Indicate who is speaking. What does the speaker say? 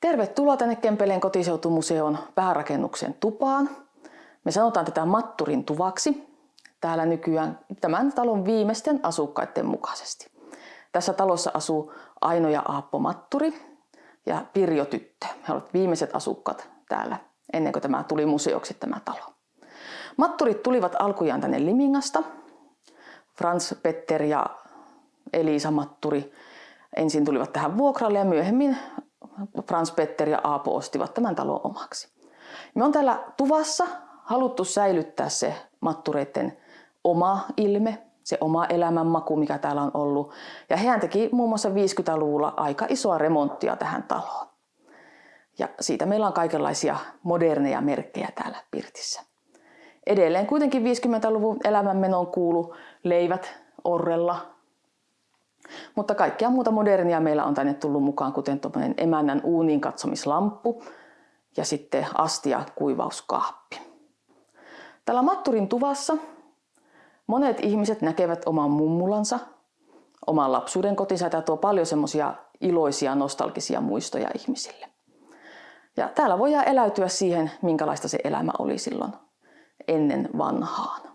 Speaker 1: Tervetuloa tänne Kempeleen kotiseutumuseon päärakennuksen tupaan. Me sanotaan tätä Matturin tuvaksi täällä nykyään tämän talon viimeisten asukkaiden mukaisesti. Tässä talossa asuu Aino ja Aappo Matturi ja Pirjo Tyttö. He ovat viimeiset asukkaat täällä ennen kuin tämä tuli museoksi tämä talo. Matturit tulivat alkujaan tänne Limingasta. Frans Petter ja Elisa Matturi ensin tulivat tähän vuokralle ja myöhemmin Frans Petter ja Aapo ostivat tämän talon omaksi. Me on täällä tuvassa haluttu säilyttää se mattureiden oma ilme, se oma elämänmaku, mikä täällä on ollut. Ja hän teki muun muassa 50-luvulla aika isoa remonttia tähän taloon. Ja siitä meillä on kaikenlaisia moderneja merkkejä täällä Pirtissä. Edelleen kuitenkin 50-luvun elämänmenoon kuulu leivät orrella, mutta kaikkea muuta modernia meillä on tänne tullut mukaan, kuten tuommoinen emännän uuniin katsomislamppu ja sitten astia kuivauskaappi. Täällä Matturin tuvassa monet ihmiset näkevät oman mummulansa, oman lapsuuden kotinsa ja tuo paljon semmoisia iloisia, nostalgisia muistoja ihmisille. Ja täällä voidaan eläytyä siihen, minkälaista se elämä oli silloin ennen vanhaan.